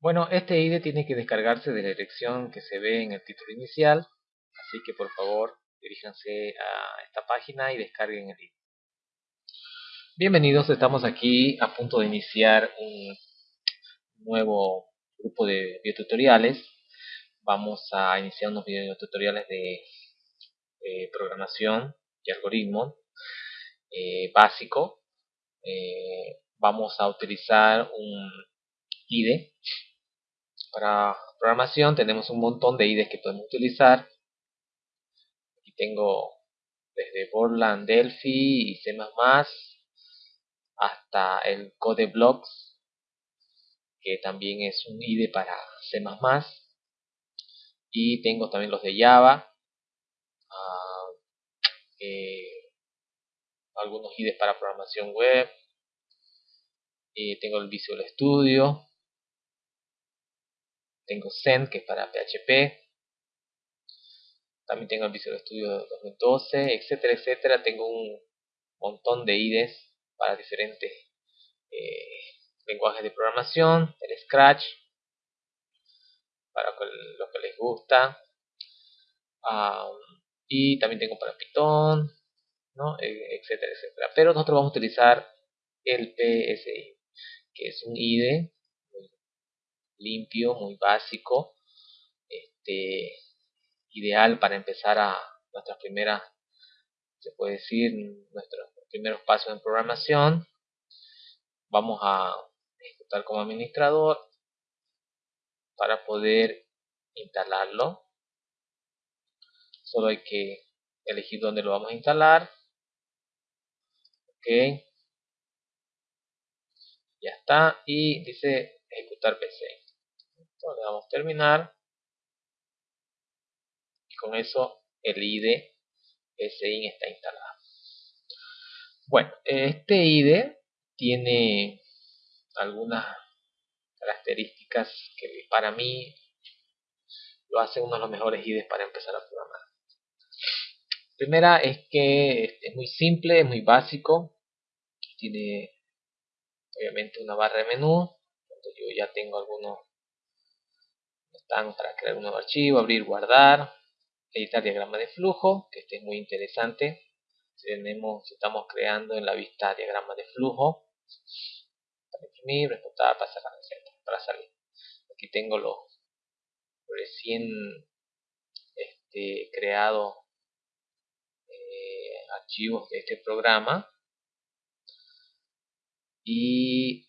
Bueno, este IDE tiene que descargarse de la dirección que se ve en el título inicial, así que por favor diríjanse a esta página y descarguen el IDE. Bienvenidos, estamos aquí a punto de iniciar un nuevo grupo de videotutoriales. Vamos a iniciar unos videotutoriales de programación y algoritmos eh, básico. Eh, vamos a utilizar un IDE para programación tenemos un montón de IDEs que podemos utilizar. Aquí tengo desde Borland, Delphi y C++ hasta el CodeBlocks, que también es un IDE para C++. Y tengo también los de Java, ah, eh, algunos IDEs para programación web. Y tengo el Visual Studio, tengo Zen, que es para PHP. También tengo el Visual Studio 2012, etcétera, etcétera. Tengo un montón de IDEs para diferentes eh, lenguajes de programación, el Scratch, para lo que les gusta. y también tengo para Python, ¿no? E, etcétera, etcétera. Pero nosotros vamos a utilizar el PSI, que es un IDE limpio, muy básico, este, ideal para empezar a nuestras primeras, se puede decir, nuestros primeros pasos en programación. Vamos a ejecutar como administrador para poder instalarlo. Solo hay que elegir dónde lo vamos a instalar. Ok. Ya está. Y dice ejecutar PC le damos terminar. Y con eso el IDE SIN está instalado. Bueno este IDE tiene algunas características que para mí lo hace uno de los mejores IDEs para empezar a programar. Primera es que es muy simple, es muy básico. Tiene obviamente una barra de menú yo ya tengo algunos para crear un nuevo archivo, abrir, guardar, editar diagrama de flujo, que este es muy interesante. Tenemos, estamos creando en la vista diagrama de flujo, para imprimir, explotar, pasar receta, para salir. Aquí tengo los recién este, creados eh, archivos de este programa y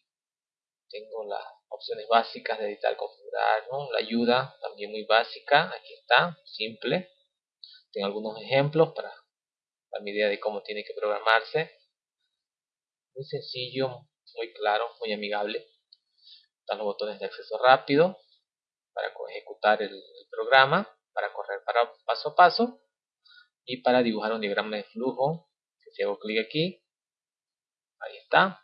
tengo las opciones básicas de editar, la ayuda también muy básica, aquí está, simple. Tengo algunos ejemplos para dar mi idea de cómo tiene que programarse. Muy sencillo, muy claro, muy amigable. Están los botones de acceso rápido para ejecutar el, programa, para correr para paso a paso y para dibujar un diagrama de flujo. Si hago clic aquí, ahí está.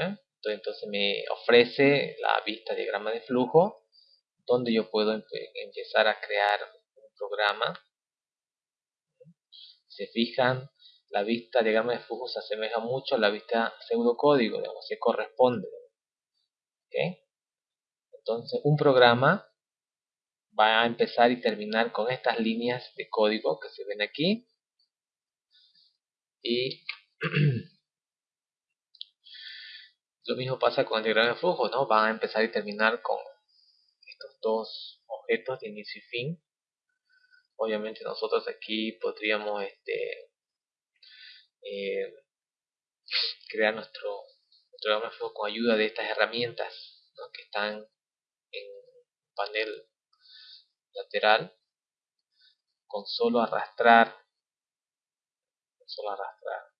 ¿eh? Entonces me ofrece la vista diagrama de flujo donde yo puedo empezar a crear un programa. Se fijan la vista diagrama de flujo se asemeja mucho a la vista pseudocódigo digamos, se corresponde entonces un programa va a empezar y terminar con estas líneas de código que se ven aquí. Y Lo mismo pasa con el diagrama de flujo, ¿no? Van a empezar y terminar con estos dos objetos de inicio y fin. Obviamente nosotros aquí podríamos este, eh, crear nuestro, diagrama de flujo con ayuda de estas herramientas que están en panel lateral con solo arrastrar con solo arrastrar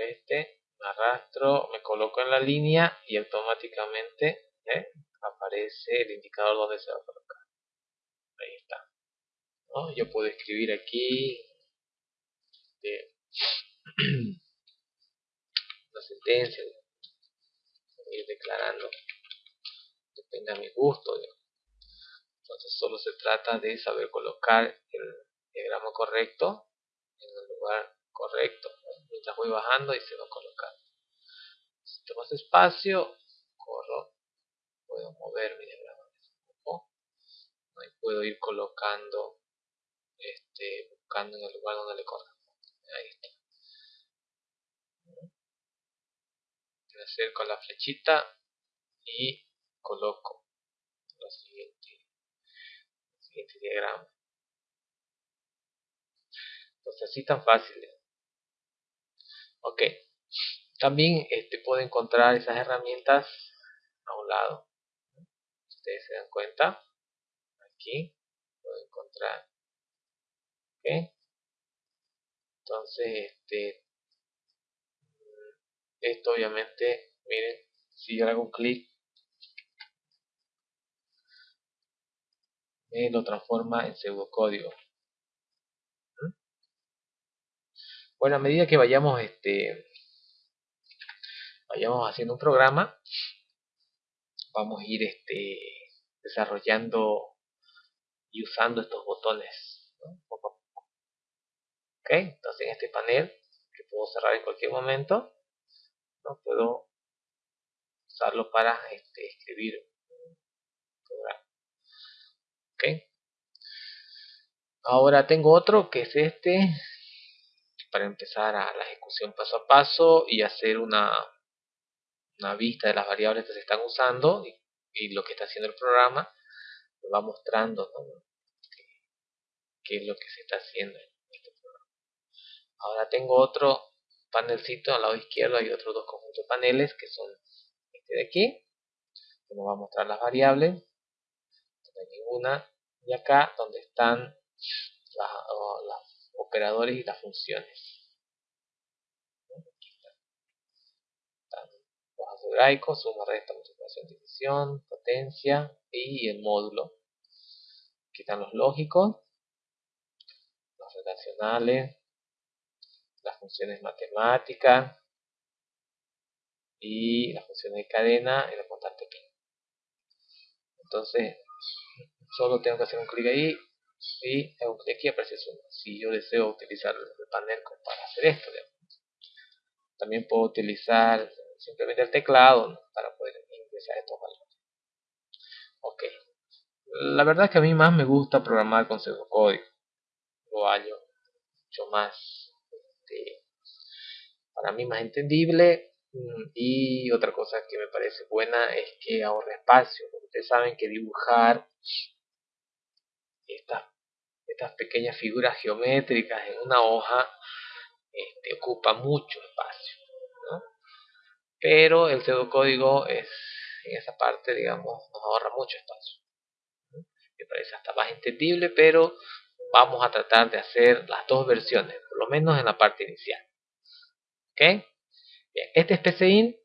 este arrastro, me coloco en la línea y automáticamente ¿eh? aparece el indicador donde se va a colocar. Ahí está. Yo puedo escribir aquí este, una sentencia, ir declarando, depende a mi gusto. Entonces solo se trata de saber colocar el diagrama correcto en el lugar correcto mientras voy bajando y se va colocando. Necesito más espacio, corro, puedo mover mi diagrama un poco, y puedo ir colocando, este, buscando en el lugar donde le corresponde. Ahí está. Le acerco a la flechita y coloco la siguiente, el siguiente diagrama. Entonces así tan fácil Ok. También este, puedo encontrar esas herramientas a un lado. Ustedes se dan cuenta. Aquí puedo encontrar. Ok. Entonces, este, esto obviamente, miren, si yo hago un clic, me lo transforma en pseudocódigo. Bueno, a medida que vayamos este, vayamos haciendo un programa, vamos a ir este, desarrollando y usando estos botones. Ok, entonces en este panel, que puedo cerrar en cualquier momento, ¿no? puedo usarlo para este, escribir programa. Ok. Ahora tengo otro que es este, para empezar a la ejecución paso a paso y hacer una una vista de las variables que se están usando y, lo que está haciendo el programa nos va mostrando qué, es lo que se está haciendo en este programa. Ahora tengo otro panelcito al lado izquierdo, hay otros dos conjuntos de paneles que son este de aquí, que nos va a mostrar las variables, no hay ninguna, y acá donde están los operadores y las funciones. algebraico, suma, resta, multiplicación, división, potencia y el módulo. Aquí están los lógicos, los relacionales, las funciones matemáticas y las funciones de cadena y la constante pi. Entonces, solo tengo que hacer un clic ahí y aquí aparece suma. Si yo deseo utilizar el panel para hacer esto, también puedo utilizar simplemente el teclado para poder ingresar estos valores. Ok. La verdad es que a mí más me gusta programar con pseudocódigo. Lo hallo mucho más, este, para mí más entendible. Mm, y otra cosa que me parece buena es que ahorra espacio. ustedes saben que dibujar estas, estas pequeñas figuras geométricas en una hoja este, ocupa mucho espacio pero el pseudocódigo es en esa parte digamos nos ahorra mucho espacio me parece hasta más entendible pero vamos a tratar de hacer las dos versiones por lo menos en la parte inicial ok bien este es PCIN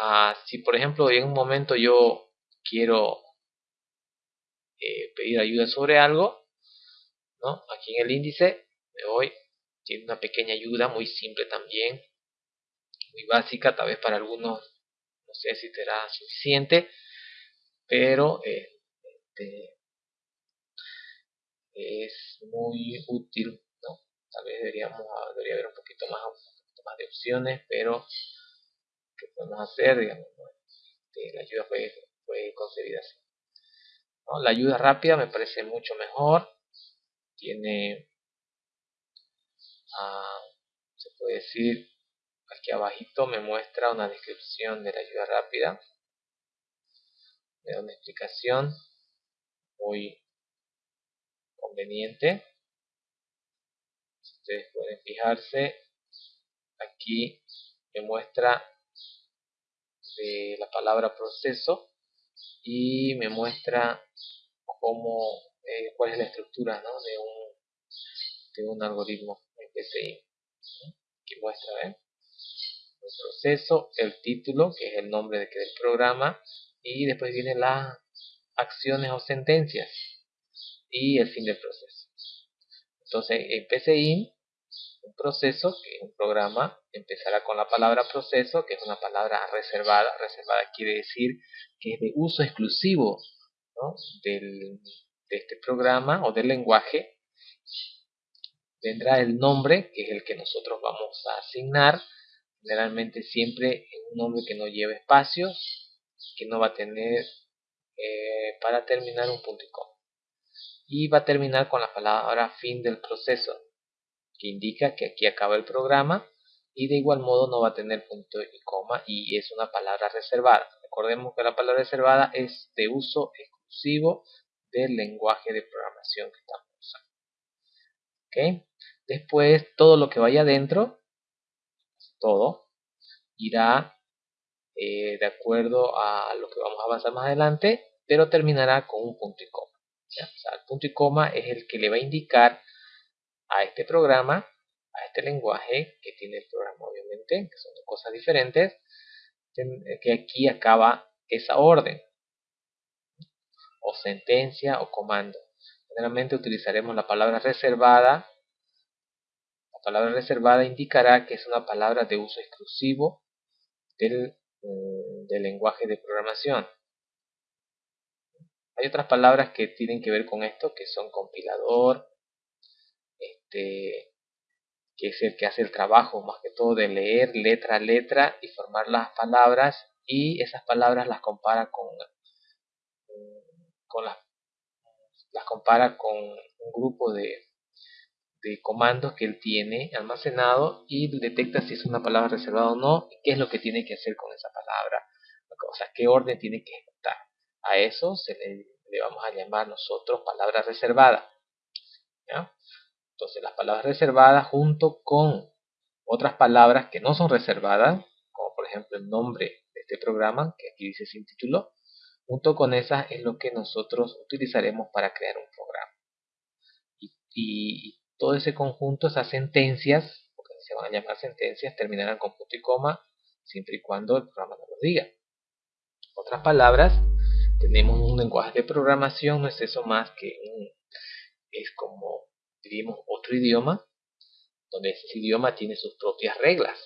ah, si por ejemplo en un momento yo quiero eh, pedir ayuda sobre algo ¿no? aquí en el índice me voy tiene una pequeña ayuda muy simple también muy básica, tal vez para algunos no sé si será suficiente, pero este, es muy útil, ¿no? Tal vez deberíamos, debería haber un poquito más, más de opciones, pero ¿qué podemos hacer? Digamos, este, la ayuda fue, fue concebida así. La ayuda rápida me parece mucho mejor, tiene, ah, se puede decir, Aquí abajito me muestra una descripción de la ayuda rápida. Me da una explicación muy conveniente. Ustedes pueden fijarse, aquí me muestra la palabra proceso y me muestra cómo, eh, cuál es la estructura de, un, de un algoritmo PCI. Aquí muestra, ¿ven? el proceso, el título, que es el nombre del programa, y después vienen las acciones o sentencias y el fin del proceso. Entonces, en PCI, un proceso, que es un programa, empezará con la palabra proceso, que es una palabra reservada. Reservada quiere decir que es de uso exclusivo del, de este programa o del lenguaje. Vendrá el nombre, que es el que nosotros vamos a asignar generalmente siempre un nombre que no lleve espacios, que no va a tener eh, para terminar un punto y coma. y va a terminar con la palabra fin del proceso, que indica que aquí acaba el programa y de igual modo no va a tener punto y coma y es una palabra reservada. Recordemos que la palabra reservada es de uso exclusivo del lenguaje de programación que estamos usando. Después todo lo que vaya adentro, todo, irá eh, de acuerdo a lo que vamos a avanzar más adelante, pero terminará con un punto y coma. el punto y coma es el que le va a indicar a este programa, a este lenguaje que tiene el programa obviamente, que son dos cosas diferentes, que aquí acaba esa orden, o sentencia o comando. Generalmente utilizaremos la palabra reservada. La palabra reservada indicará que es una palabra de uso exclusivo del, mm, del lenguaje de programación. Hay otras palabras que tienen que ver con esto, que son compilador, este, que es el que hace el trabajo más que todo de leer letra a letra y formar las palabras y esas palabras las compara con, con las, las compara con un grupo de, de comandos que él tiene almacenado y detecta si es una palabra reservada o no y qué es lo que tiene que hacer con esa palabra, o sea, qué orden tiene que ejecutar. A eso se le, vamos a llamar nosotros palabra reservada. Entonces las palabras reservadas junto con otras palabras que no son reservadas, como por ejemplo el nombre de este programa, que aquí dice sin título, junto con esas es lo que nosotros utilizaremos para crear un programa. Y, todo ese conjunto, esas sentencias, porque se van a llamar sentencias, terminarán con punto y coma, siempre y cuando el programa no lo diga. Otras palabras, tenemos un lenguaje de programación, no es eso más que es como diríamos otro idioma, donde ese idioma tiene sus propias reglas,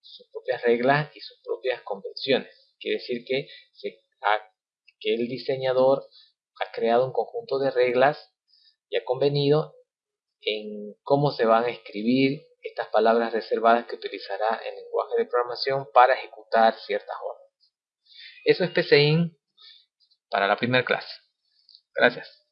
sus propias reglas y sus propias convenciones. Quiere decir que, que el diseñador ha creado un conjunto de reglas y ha convenido en cómo se van a escribir estas palabras reservadas que utilizará el lenguaje de programación para ejecutar ciertas órdenes. Eso es PCIN para la primera clase. Gracias.